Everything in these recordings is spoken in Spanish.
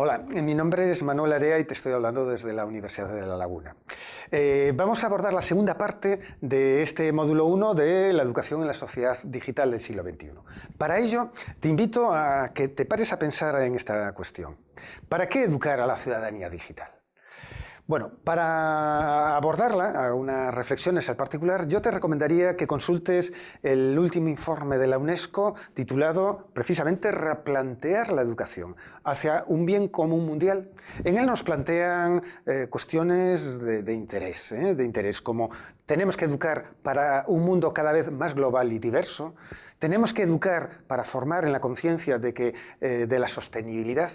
Hola, mi nombre es Manuel Area y te estoy hablando desde la Universidad de La Laguna. Eh, vamos a abordar la segunda parte de este módulo 1 de la educación en la sociedad digital del siglo XXI. Para ello, te invito a que te pares a pensar en esta cuestión. ¿Para qué educar a la ciudadanía digital? Bueno, para abordarla, unas reflexiones al particular, yo te recomendaría que consultes el último informe de la UNESCO titulado precisamente Replantear la educación hacia un bien común mundial. En él nos plantean eh, cuestiones de, interés, ¿eh? de interés como tenemos que educar para un mundo cada vez más global y diverso, tenemos que educar para formar en la conciencia de, que, eh, de la sostenibilidad,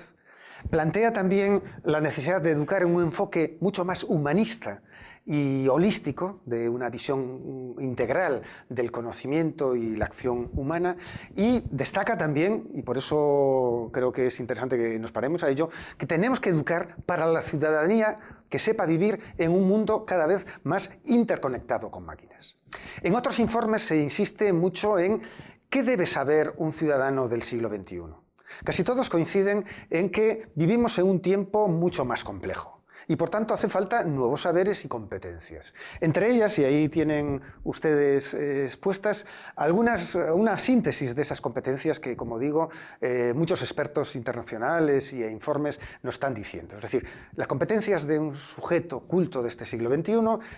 Plantea también la necesidad de educar en un enfoque mucho más humanista y holístico, de una visión integral del conocimiento y la acción humana, y destaca también, y por eso creo que es interesante que nos paremos a ello, que tenemos que educar para la ciudadanía que sepa vivir en un mundo cada vez más interconectado con máquinas. En otros informes se insiste mucho en qué debe saber un ciudadano del siglo XXI. Casi todos coinciden en que vivimos en un tiempo mucho más complejo y por tanto hace falta nuevos saberes y competencias. Entre ellas, y ahí tienen ustedes eh, expuestas, algunas, una síntesis de esas competencias que, como digo, eh, muchos expertos internacionales y informes nos están diciendo. Es decir, las competencias de un sujeto culto de este siglo XXI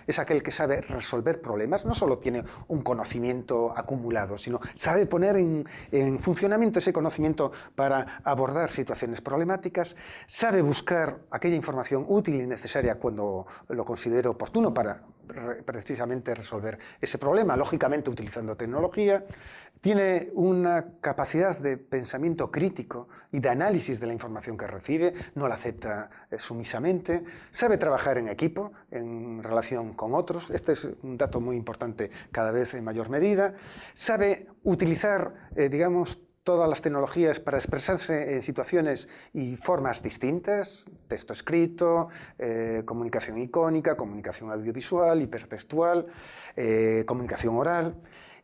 es aquel que sabe resolver problemas, no solo tiene un conocimiento acumulado, sino sabe poner en funcionamiento ese conocimiento para abordar situaciones problemáticas, sabe buscar aquella información útil y necesaria cuando lo considere oportuno para precisamente resolver ese problema, lógicamente utilizando tecnología, tiene una capacidad de pensamiento crítico y de análisis de la información que recibe, no la acepta eh, sumisamente, sabe trabajar en equipo, en relación con otros, este es un dato muy importante cada vez en mayor medida, sabe utilizar, eh, digamos, todas las tecnologías para expresarse en situaciones y formas distintas, texto escrito, eh, comunicación icónica, comunicación audiovisual, hipertextual, eh, comunicación oral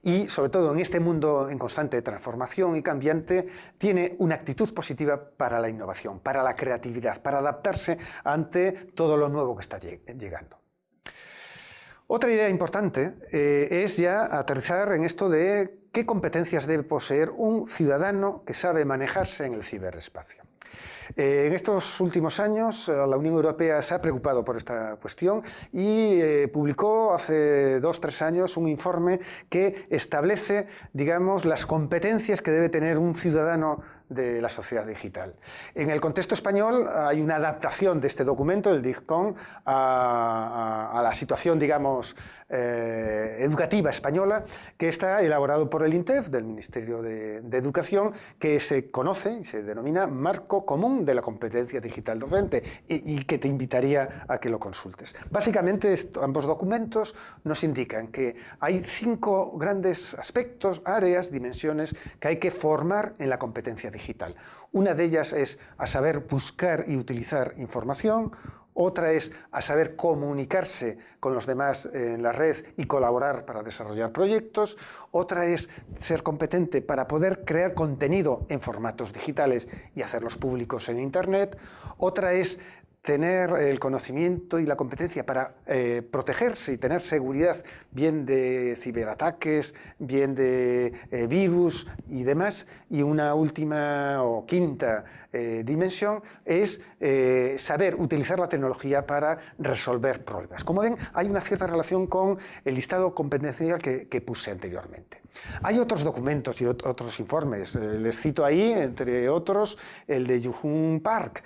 y sobre todo en este mundo en constante transformación y cambiante, tiene una actitud positiva para la innovación, para la creatividad, para adaptarse ante todo lo nuevo que está llegando. Otra idea importante eh, es ya aterrizar en esto de ¿Qué competencias debe poseer un ciudadano que sabe manejarse en el ciberespacio? Eh, en estos últimos años eh, la Unión Europea se ha preocupado por esta cuestión y publicó hace dos o tres años un informe que establece digamos, las competencias que debe tener un ciudadano de la sociedad digital. En el contexto español hay una adaptación de este documento, el DIGCON, a, la situación, digamos, eh, educativa española, que está elaborado por el INTEF, del Ministerio de, Educación, que se conoce y se denomina Marco Común de la Competencia Digital Docente, y, que te invitaría a que lo consultes. Básicamente, ambos documentos nos indican que hay cinco grandes aspectos, áreas, dimensiones, que hay que formar en la competencia digital Una de ellas es a saber buscar y utilizar información, otra es a saber comunicarse con los demás en la red y colaborar para desarrollar proyectos, otra es ser competente para poder crear contenido en formatos digitales y hacerlos públicos en Internet, otra es tener el conocimiento y la competencia para eh, protegerse y tener seguridad bien de ciberataques, bien de eh, virus y demás. Y una última o quinta eh, dimensión es saber utilizar la tecnología para resolver problemas. Como ven, hay una cierta relación con el listado competencial que, que puse anteriormente. Hay otros documentos y otros informes. les cito ahí, entre otros, el de Yuhun Park,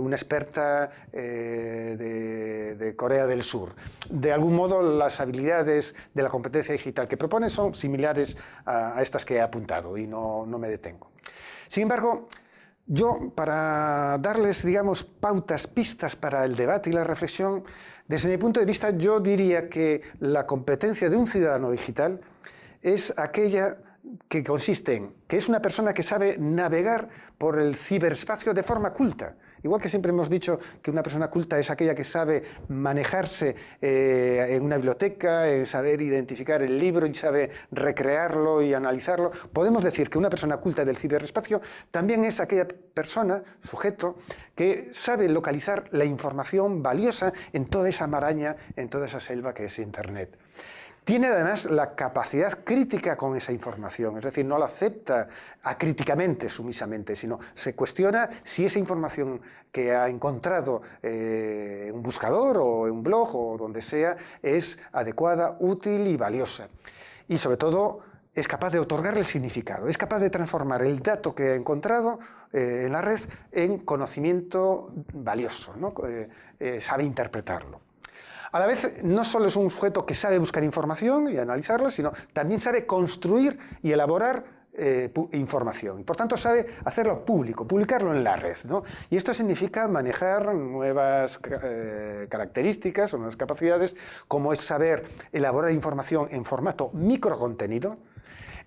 una experta eh, de, Corea del Sur. De algún modo, las habilidades de la competencia digital que propone son similares a, estas que he apuntado y no, no me detengo. Sin embargo, yo, para darles, digamos, pautas, pistas para el debate y la reflexión, desde mi punto de vista, yo diría que la competencia de un ciudadano digital es aquella que consiste en que es una persona que sabe navegar por el ciberespacio de forma culta, Igual que siempre hemos dicho que una persona culta es aquella que sabe manejarse eh, en una biblioteca, en saber identificar el libro y sabe recrearlo y analizarlo, podemos decir que una persona culta del ciberespacio también es aquella persona, sujeto, que sabe localizar la información valiosa en toda esa maraña, en toda esa selva que es Internet. Tiene además la capacidad crítica con esa información, es decir, no la acepta acríticamente, sumisamente, sino se cuestiona si esa información que ha encontrado eh, en un buscador o en un blog o donde sea es adecuada, útil y valiosa. Y sobre todo es capaz de otorgarle significado, es capaz de transformar el dato que ha encontrado eh, en la red en conocimiento valioso, ¿no? Eh, sabe interpretarlo. A la vez, no solo es un sujeto que sabe buscar información y analizarla, sino también sabe construir y elaborar eh, información. Por tanto sabe hacerlo público, publicarlo en la red. Y esto significa manejar nuevas eh, características o nuevas capacidades, como es saber elaborar información en formato microcontenido,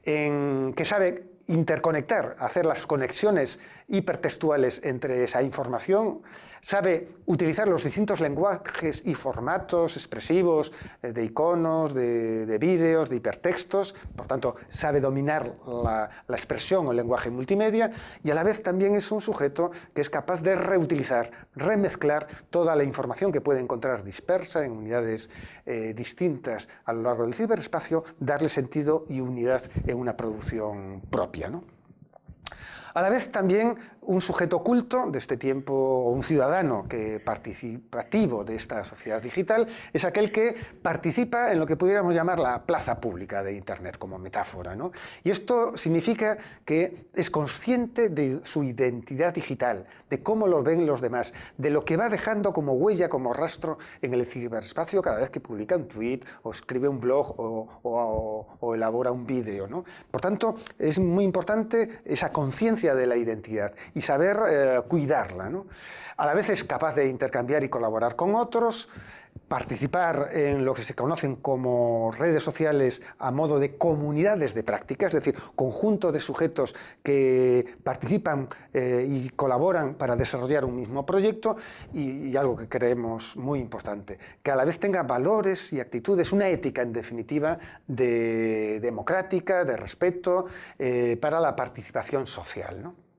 en que sabe interconectar, hacer las conexiones hipertextuales entre esa información, sabe utilizar los distintos lenguajes y formatos expresivos eh, de iconos, de, vídeos, de hipertextos, por tanto sabe dominar la, expresión o el lenguaje multimedia y a la vez también es un sujeto que es capaz de reutilizar, remezclar toda la información que puede encontrar dispersa en unidades eh, distintas a lo largo del ciberespacio, darle sentido y unidad en una producción propia. ¿no? A la vez también un sujeto oculto de este tiempo, un ciudadano que participativo de esta sociedad digital, es aquel que participa en lo que pudiéramos llamar la plaza pública de Internet como metáfora. ¿no? Y esto significa que es consciente de su identidad digital, de cómo lo ven los demás, de lo que va dejando como huella, como rastro en el ciberespacio cada vez que publica un tweet o escribe un blog o, elabora un vídeo. ¿no? Por tanto, es muy importante esa conciencia de la identidad y saber eh, cuidarla. ¿no? A la vez es capaz de intercambiar y colaborar con otros, participar en lo que se conocen como redes sociales a modo de comunidades de práctica, es decir, conjunto de sujetos que participan eh, y colaboran para desarrollar un mismo proyecto y, algo que creemos muy importante, que a la vez tenga valores y actitudes, una ética en definitiva de democrática, de respeto eh, para la participación social. ¿no?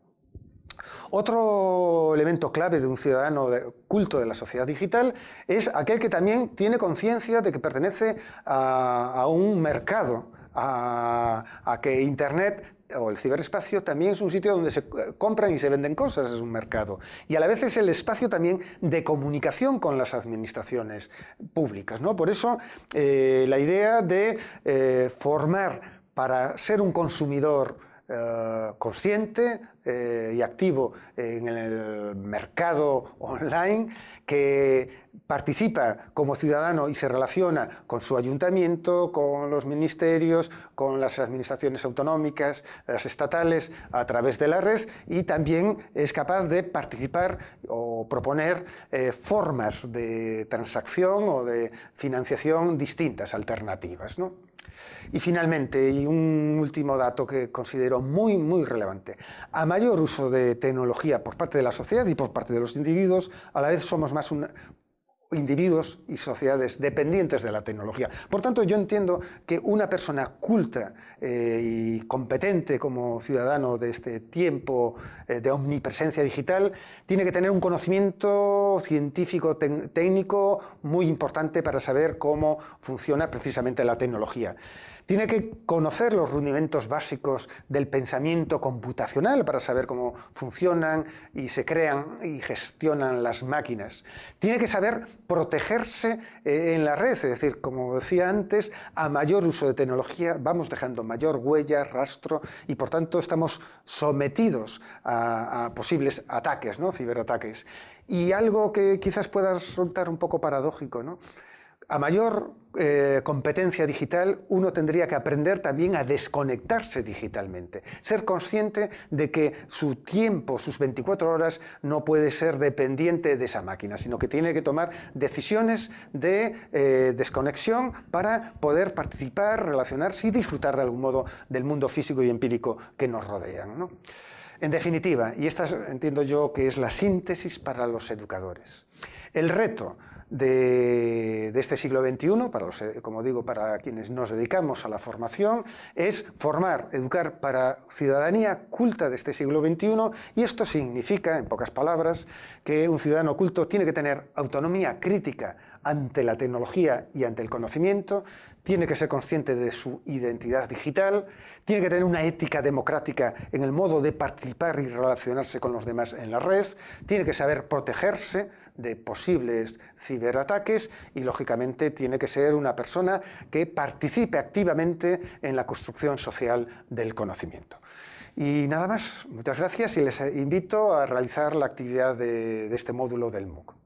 Otro elemento clave de un ciudadano culto de la sociedad digital es aquel que también tiene conciencia de que pertenece a, un mercado, a, que Internet o el ciberespacio también es un sitio donde se compran y se venden cosas, es un mercado. Y a la vez es el espacio también de comunicación con las administraciones públicas. ¿no? Por eso eh, la idea de eh, formar para ser un consumidor eh, consciente eh, y activo en el mercado online, que participa como ciudadano y se relaciona con su ayuntamiento, con los ministerios, con las administraciones autonómicas, las estatales, a través de la red y también es capaz de participar o proponer eh, formas de transacción o de financiación distintas, alternativas. ¿no? Y finalmente, y un último dato que considero muy, muy relevante. A mayor uso de tecnología por parte de la sociedad y por parte de los individuos, a la vez somos más una, individuos y sociedades dependientes de la tecnología. Por tanto, yo entiendo que una persona culta eh, y competente como ciudadano de este tiempo eh, de omnipresencia digital tiene que tener un conocimiento científico técnico muy importante para saber cómo funciona precisamente la tecnología. Tiene que conocer los rudimentos básicos del pensamiento computacional para saber cómo funcionan y se crean y gestionan las máquinas. Tiene que saber protegerse eh, en la red, es decir, como decía antes, a mayor uso de tecnología vamos dejando mayor huella, rastro y por tanto estamos sometidos a, posibles ataques, ¿no? ciberataques. Y algo que quizás pueda resultar un poco paradójico, ¿no? A mayor eh, competencia digital, uno tendría que aprender también a desconectarse digitalmente, ser consciente de que su tiempo, sus 24 horas, no puede ser dependiente de esa máquina, sino que tiene que tomar decisiones de eh, desconexión para poder participar, relacionarse y disfrutar de algún modo del mundo físico y empírico que nos rodean. En definitiva, y esta entiendo yo que es la síntesis para los educadores, el reto de, este siglo XXI, para los, como digo, para quienes nos dedicamos a la formación, es formar, educar para ciudadanía culta de este siglo XXI y esto significa, en pocas palabras, que un ciudadano culto tiene que tener autonomía crítica ante la tecnología y ante el conocimiento, tiene que ser consciente de su identidad digital, tiene que tener una ética democrática en el modo de participar y relacionarse con los demás en la red, tiene que saber protegerse de posibles ciberataques y, lógicamente, tiene que ser una persona que participe activamente en la construcción social del conocimiento. Y nada más, muchas gracias y les invito a realizar la actividad de, de este módulo del MOOC.